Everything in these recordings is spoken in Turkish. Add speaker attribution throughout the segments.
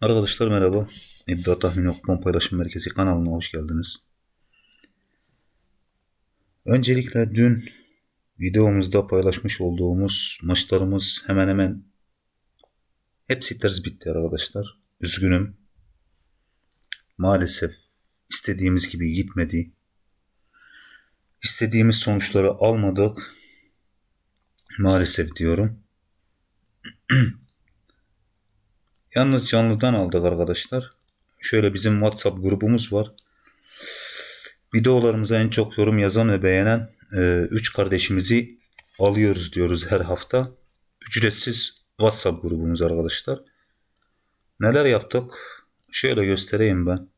Speaker 1: Arkadaşlar merhaba. İddia Tahmini Kupon Paylaşım Merkezi kanalına hoş geldiniz. Öncelikle dün videomuzda paylaşmış olduğumuz maçlarımız hemen hemen hepsi ters bitti arkadaşlar. Üzgünüm. Maalesef istediğimiz gibi gitmedi. İstediğimiz sonuçları almadık. Maalesef diyorum. Yalnız canlıdan aldık arkadaşlar. Şöyle bizim WhatsApp grubumuz var. Videolarımıza en çok yorum yazan ve beğenen 3 kardeşimizi alıyoruz diyoruz her hafta. Ücretsiz WhatsApp grubumuz arkadaşlar. Neler yaptık? Şöyle göstereyim ben.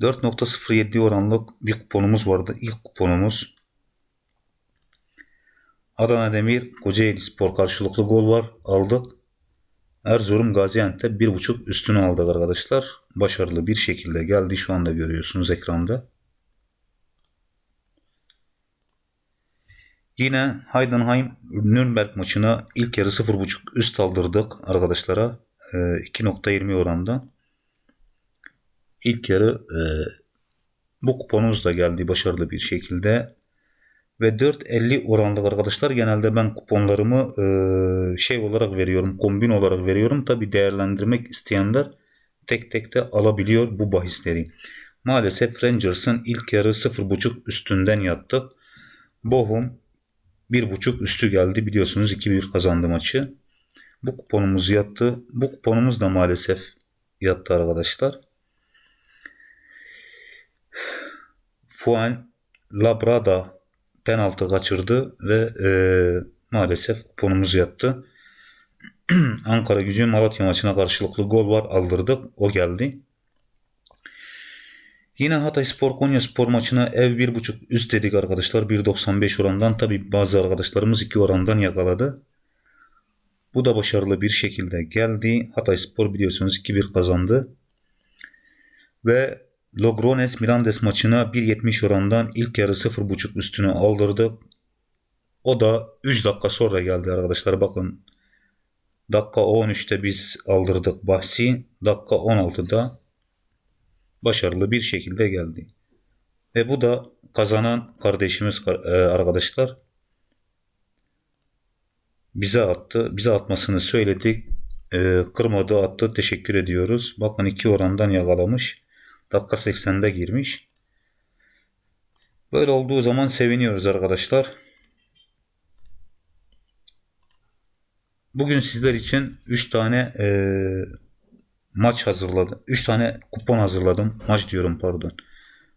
Speaker 1: 4.07 oranlık bir kuponumuz vardı. İlk kuponumuz. Adana Demir, Kocaeli Spor karşılıklı gol var. Aldık. Erzurum Gaziantep 1.5 üstünü aldık arkadaşlar. Başarılı bir şekilde geldi. Şu anda görüyorsunuz ekranda. Yine Heidenheim Nürnberg maçına ilk yarı 0.5 üst aldırdık arkadaşlara. 2.20 ee, oranda. İlk yarı e, bu kuponumuz da geldi başarılı bir şekilde ve 4.50 oranlı arkadaşlar genelde ben kuponlarımı e, şey olarak veriyorum kombin olarak veriyorum. Tabi değerlendirmek isteyenler tek tek de alabiliyor bu bahisleri. Maalesef Rangers'ın ilk yarı 0.5 üstünden yattık. Bochum 1.5 üstü geldi. Biliyorsunuz 2-1 kazandı maçı. Bu kuponumuz yattı. Bu kuponumuz da maalesef yattı arkadaşlar. Fuan Labrada penaltı kaçırdı ve e, maalesef kuponumuz yattı. Ankara gücü Malatya maçına karşılıklı gol var aldırdık. O geldi. Yine Hatay Spor Konya Spor maçına ev 1.5 üst dedik arkadaşlar. 1.95 orandan. Tabi bazı arkadaşlarımız 2 orandan yakaladı. Bu da başarılı bir şekilde geldi. Hatay Spor biliyorsunuz 2-1 kazandı. Ve Logrones Mirandes maçına 1.70 orandan ilk yarı 0.5 üstünü aldırdık. O da 3 dakika sonra geldi arkadaşlar. Bakın dakika 13'te biz aldırdık bahsi. Dakika 16'da başarılı bir şekilde geldi. Ve bu da kazanan kardeşimiz e, arkadaşlar bize attı. Bize atmasını söyledik. E, kırmadı attı. Teşekkür ediyoruz. Bakın iki orandan yakalamış. Dakika 80'de girmiş. Böyle olduğu zaman seviniyoruz arkadaşlar. Bugün sizler için 3 tane e, maç hazırladım. 3 tane kupon hazırladım. Maç diyorum pardon.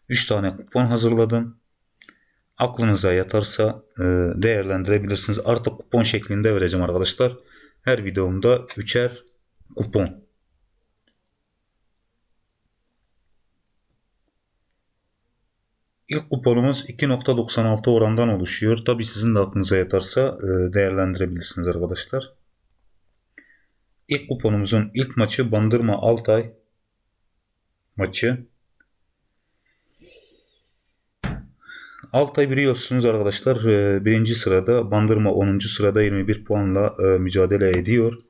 Speaker 1: 3 tane kupon hazırladım. Aklınıza yatarsa e, değerlendirebilirsiniz. Artık kupon şeklinde vereceğim arkadaşlar. Her videomda 3'er kupon. İlk kuponumuz 2.96 orandan oluşuyor. Tabi sizin de aklınıza yatarsa e, değerlendirebilirsiniz arkadaşlar. İlk kuponumuzun ilk maçı Bandırma Altay maçı. Altay biliyorsunuz arkadaşlar e, birinci sırada Bandırma 10. sırada 21 puanla e, mücadele ediyor.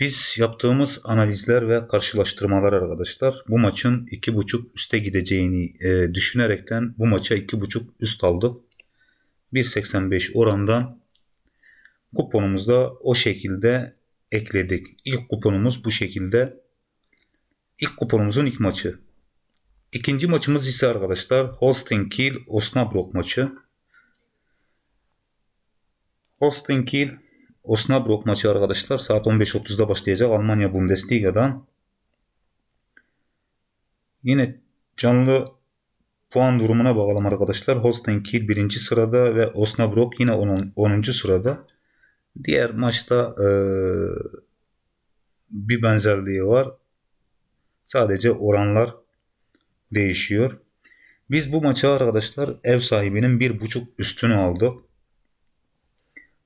Speaker 1: Biz yaptığımız analizler ve karşılaştırmalar arkadaşlar bu maçın 2.5 üste gideceğini e, düşünerekten bu maça 2.5 üst aldık. 1.85 orandan kuponumuzda o şekilde ekledik. İlk kuponumuz bu şekilde. İlk kuponumuzun ilk maçı. İkinci maçımız ise arkadaşlar Holstein Kiel Osnabrück maçı. Holstein Kiel Osnabrück maçı arkadaşlar saat 15.30'da başlayacak Almanya Bundesliga'dan. Yine canlı puan durumuna bakalım arkadaşlar. Holstein Kiel birinci sırada ve Osnabrück yine 10. 10. sırada. Diğer maçta e, bir benzerliği var. Sadece oranlar değişiyor. Biz bu maçı arkadaşlar ev sahibinin bir buçuk üstünü aldık.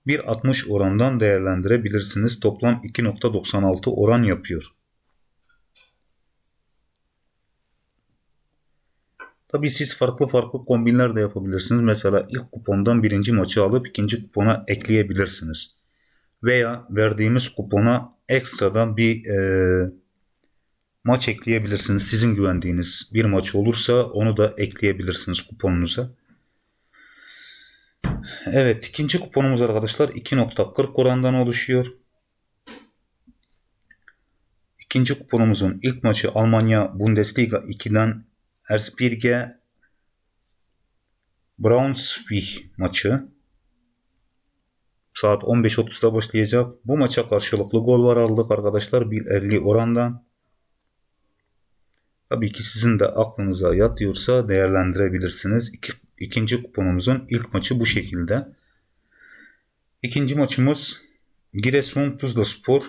Speaker 1: 1.60 orandan değerlendirebilirsiniz. Toplam 2.96 oran yapıyor. Tabi siz farklı farklı kombinler de yapabilirsiniz. Mesela ilk kupondan birinci maçı alıp ikinci kupona ekleyebilirsiniz. veya verdiğimiz kupona ekstradan bir e, maç ekleyebilirsiniz. Sizin güvendiğiniz bir maç olursa onu da ekleyebilirsiniz kuponunuza. Evet ikinci kuponumuz arkadaşlar 2.40 orandan oluşuyor. İkinci kuponumuzun ilk maçı Almanya Bundesliga 2'den Erzbirge Braunschweig maçı. Saat 15.30'da başlayacak. Bu maça karşılıklı gol var aldık arkadaşlar 1.50 orandan. Tabii ki sizin de aklınıza yatıyorsa değerlendirebilirsiniz. İkinci kuponumuzun ilk maçı bu şekilde. İkinci maçımız Giresun Tuzla Spor.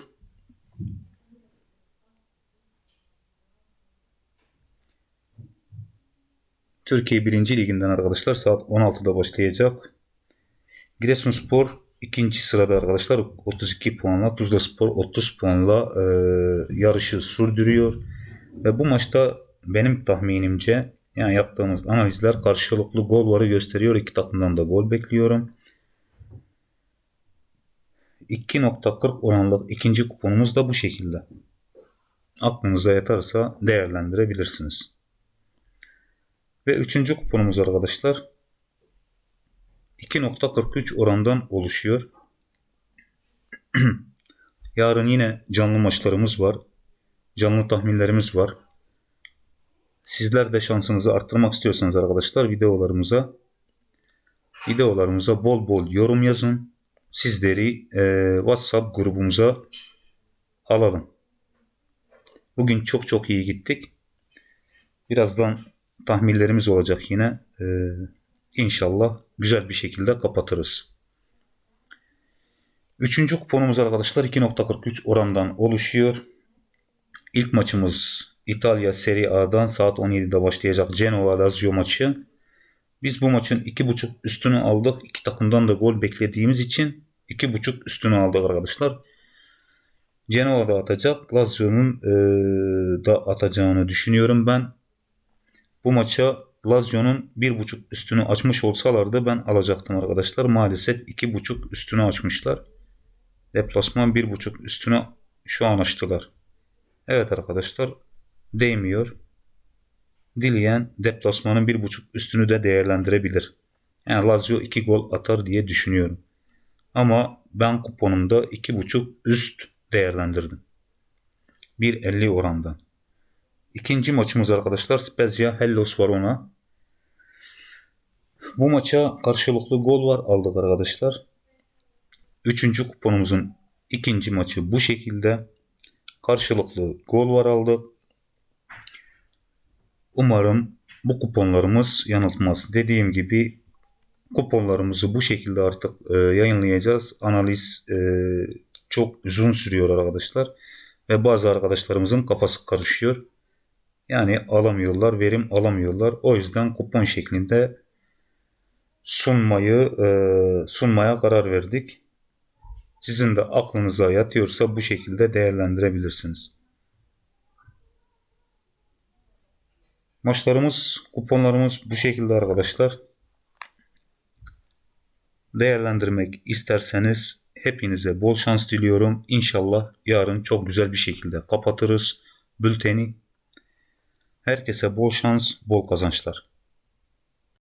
Speaker 1: Türkiye 1. Liginden arkadaşlar saat 16'da başlayacak. Giresunspor ikinci sırada arkadaşlar 32 puanla Tuzla Spor 30 puanla e, yarışı sürdürüyor. Ve bu maçta benim tahminimce yani yaptığımız analizler karşılıklı gol varı gösteriyor. İki takımdan da gol bekliyorum. 2.40 oranlı ikinci kuponumuz da bu şekilde. Aklınıza yatarsa değerlendirebilirsiniz. Ve üçüncü kuponumuz arkadaşlar 2.43 orandan oluşuyor. Yarın yine canlı maçlarımız var. Canlı tahminlerimiz var. Sizler de şansınızı arttırmak istiyorsanız arkadaşlar videolarımıza videolarımıza bol bol yorum yazın. Sizleri e, WhatsApp grubumuza alalım. Bugün çok çok iyi gittik. Birazdan tahminlerimiz olacak yine. Ee, inşallah güzel bir şekilde kapatırız. Üçüncü kuponumuz arkadaşlar 2.43 orandan oluşuyor. İlk maçımız İtalya Serie A'dan saat 17'de başlayacak Genoa Lazio maçı. Biz bu maçın 2.5 üstünü aldık. İki takımdan da gol beklediğimiz için 2.5 üstünü aldık arkadaşlar. Genoa da atacak. Lazio'nun e, da atacağını düşünüyorum ben. Bu maça Lazio'nun 1.5 üstünü açmış olsalardı ben alacaktım arkadaşlar. Maalesef 2.5 üstünü açmışlar. Deplasman 1.5 üstünü şu an açtılar. Evet arkadaşlar değmiyor. Dileyen deplasmanın 1.5 üstünü de değerlendirebilir. Yani Lazio 2 gol atar diye düşünüyorum. Ama ben kuponumda 2.5 üst değerlendirdim. 1.50 orandan. İkinci maçımız arkadaşlar Spezia Hellos Verona. Bu maça karşılıklı gol var aldık arkadaşlar. Üçüncü kuponumuzun ikinci maçı bu şekilde. Karşılıklı gol var aldık. Umarım bu kuponlarımız yanıltmaz. Dediğim gibi kuponlarımızı bu şekilde artık e, yayınlayacağız. Analiz e, çok uzun sürüyor arkadaşlar. Ve bazı arkadaşlarımızın kafası karışıyor. Yani alamıyorlar, verim alamıyorlar. O yüzden kupon şeklinde sunmayı e, sunmaya karar verdik. Sizin de aklınıza yatıyorsa bu şekilde değerlendirebilirsiniz. Maçlarımız, kuponlarımız bu şekilde arkadaşlar. Değerlendirmek isterseniz hepinize bol şans diliyorum. İnşallah yarın çok güzel bir şekilde kapatırız bülteni. Herkese bol şans, bol kazançlar.